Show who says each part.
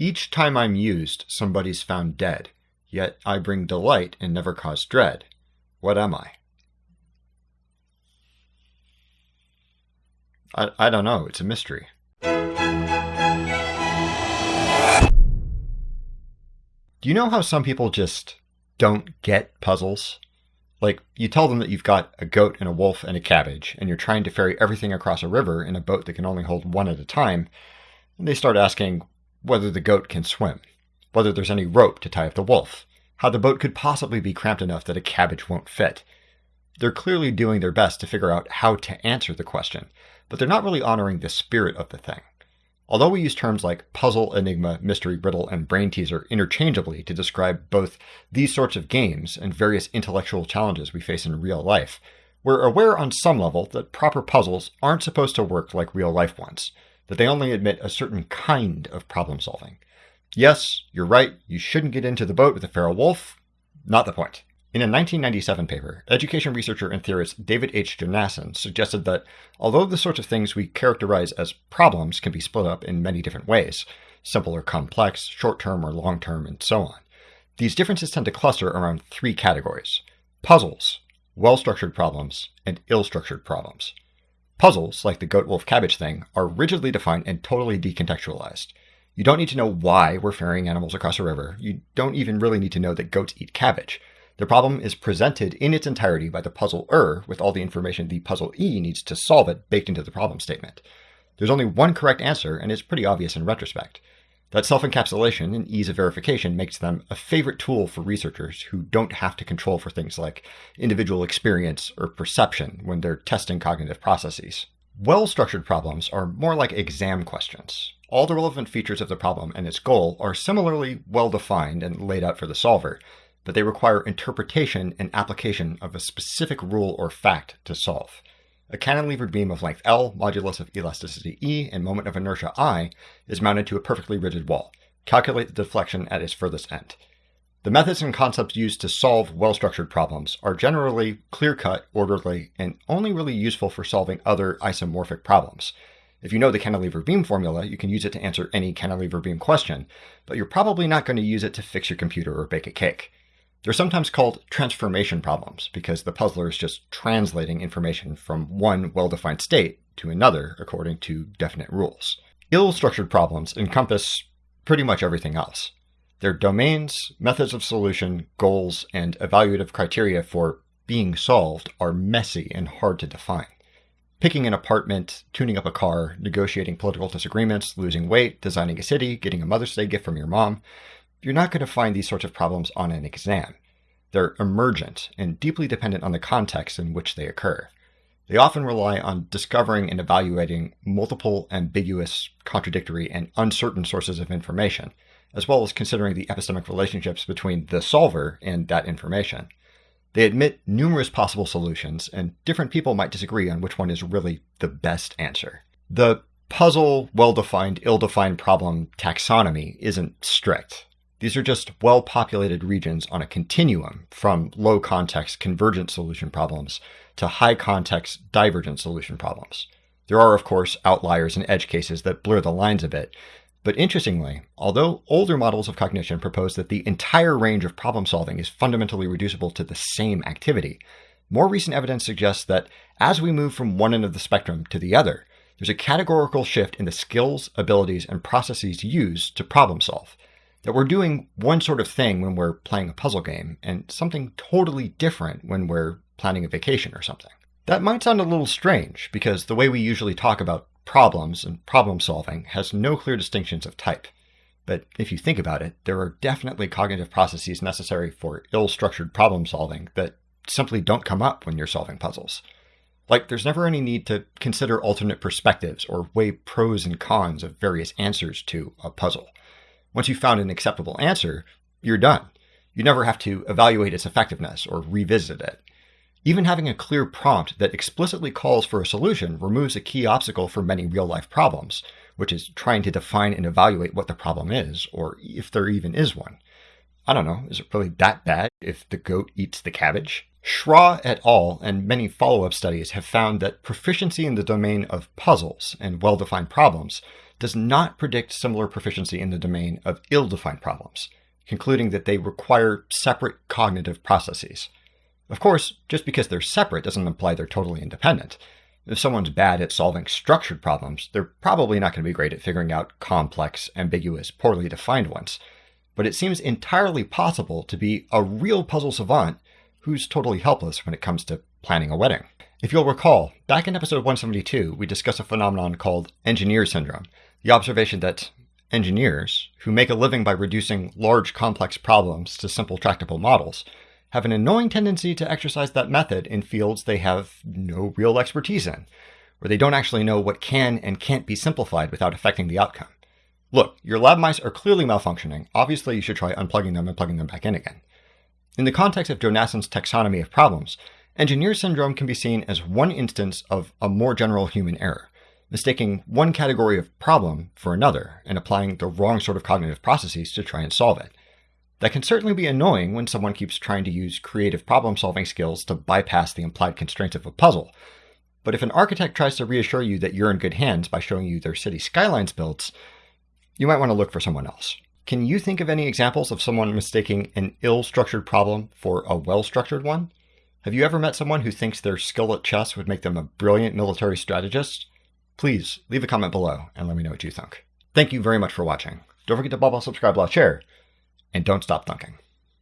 Speaker 1: Each time I'm used, somebody's found dead. Yet I bring delight and never cause dread. What am I? I, I don't know. It's a mystery. Do you know how some people just don't get puzzles? Like, you tell them that you've got a goat and a wolf and a cabbage, and you're trying to ferry everything across a river in a boat that can only hold one at a time, and they start asking whether the goat can swim, whether there's any rope to tie up the wolf, how the boat could possibly be cramped enough that a cabbage won't fit. They're clearly doing their best to figure out how to answer the question, but they're not really honoring the spirit of the thing. Although we use terms like puzzle, enigma, mystery, riddle, and brain teaser interchangeably to describe both these sorts of games and various intellectual challenges we face in real life, we're aware on some level that proper puzzles aren't supposed to work like real life ones, that they only admit a certain kind of problem solving. Yes, you're right, you shouldn't get into the boat with a feral wolf. Not the point. In a 1997 paper, education researcher and theorist David H. Jonassen suggested that although the sorts of things we characterize as problems can be split up in many different ways simple or complex, short term or long term, and so on these differences tend to cluster around three categories puzzles, well structured problems, and ill structured problems. Puzzles, like the goat wolf cabbage thing, are rigidly defined and totally decontextualized. You don't need to know why we're ferrying animals across a river. You don't even really need to know that goats eat cabbage. The problem is presented in its entirety by the puzzle puzzler with all the information the puzzlee needs to solve it baked into the problem statement. There's only one correct answer, and it's pretty obvious in retrospect. That self encapsulation and ease of verification makes them a favorite tool for researchers who don't have to control for things like individual experience or perception when they're testing cognitive processes. Well structured problems are more like exam questions. All the relevant features of the problem and its goal are similarly well defined and laid out for the solver, but they require interpretation and application of a specific rule or fact to solve. A cantilevered beam of length L, modulus of elasticity E, and moment of inertia I is mounted to a perfectly rigid wall. Calculate the deflection at its furthest end. The methods and concepts used to solve well structured problems are generally clear cut, orderly, and only really useful for solving other isomorphic problems. If you know the cantilever beam formula, you can use it to answer any cantilever beam question, but you're probably not going to use it to fix your computer or bake a cake. They're sometimes called transformation problems because the puzzler is just translating information from one well defined state to another according to definite rules. Ill structured problems encompass pretty much everything else. Their domains, methods of solution, goals, and evaluative criteria for being solved are messy and hard to define. Picking an apartment, tuning up a car, negotiating political disagreements, losing weight, designing a city, getting a Mother's Day gift from your mom, you're not going to find these sorts of problems on an exam. They're emergent and deeply dependent on the context in which they occur. They often rely on discovering and evaluating multiple, ambiguous, contradictory, and uncertain sources of information, as well as considering the epistemic relationships between the solver and that information. They admit numerous possible solutions, and different people might disagree on which one is really the best answer. The puzzle, well defined, ill defined problem taxonomy isn't strict. These are just well populated regions on a continuum from low context convergent solution problems to high context divergent solution problems. There are, of course, outliers and edge cases that blur the lines a bit. But interestingly, although older models of cognition propose that the entire range of problem solving is fundamentally reducible to the same activity, more recent evidence suggests that as we move from one end of the spectrum to the other, there's a categorical shift in the skills, abilities, and processes used to problem solve that we're doing one sort of thing when we're playing a puzzle game and something totally different when we're planning a vacation or something. That might sound a little strange because the way we usually talk about problems and problem solving has no clear distinctions of type. But if you think about it, there are definitely cognitive processes necessary for ill structured problem solving that simply don't come up when you're solving puzzles. Like, there's never any need to consider alternate perspectives or weigh pros and cons of various answers to a puzzle. Once you've found an acceptable answer, you're done. You never have to evaluate its effectiveness or revisit it. Even having a clear prompt that explicitly calls for a solution removes a key obstacle for many real life problems, which is trying to define and evaluate what the problem is, or if there even is one. I don't know, is it really that bad if the goat eats the cabbage? Schraw et al. and many follow up studies have found that proficiency in the domain of puzzles and well defined problems does not predict similar proficiency in the domain of ill defined problems, concluding that they require separate cognitive processes. Of course, just because they're separate doesn't imply they're totally independent. If someone's bad at solving structured problems, they're probably not going to be great at figuring out complex, ambiguous, poorly defined ones. But it seems entirely possible to be a real puzzle savant who's totally helpless when it comes to planning a wedding. If you'll recall, back in episode 172, we discussed a phenomenon called engineer syndrome, the observation that engineers, who make a living by reducing large complex problems to simple tractable models, have an annoying tendency to exercise that method in fields they have no real expertise in, where they don't actually know what can and can't be simplified without affecting the outcome. Look, your lab mice are clearly malfunctioning. Obviously, you should try unplugging them and plugging them back in again. In the context of Jonassen's taxonomy of problems, engineer syndrome can be seen as one instance of a more general human error, mistaking one category of problem for another and applying the wrong sort of cognitive processes to try and solve it. That can certainly be annoying when someone keeps trying to use creative problem solving skills to bypass the implied constraints of a puzzle. But if an architect tries to reassure you that you're in good hands by showing you their city skylines built, you might want to look for someone else. Can you think of any examples of someone mistaking an ill structured problem for a well structured one? Have you ever met someone who thinks their skill at chess would make them a brilliant military strategist? Please leave a comment below and let me know what you think. Thank you very much for watching. Don't forget to bubble, subscribe, like, share, and don't stop thunking.